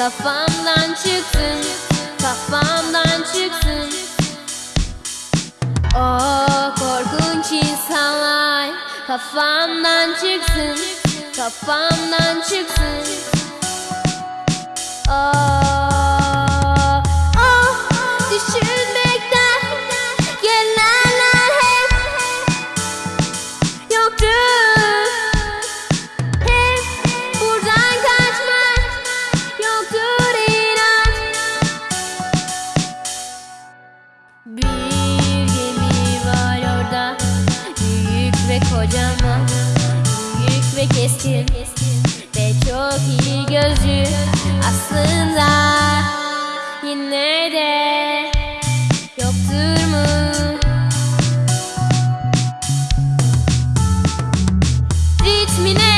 Kafamdan çıksın Kafamdan çıksın O korkunç insanlar. Kafamdan çıksın Kafamdan çıksın Bir gemi var orada Büyük ve kocaman Büyük ve keskin Ve çok iyi gözlü. Aslında Yine de Yoktur mu? Ritmine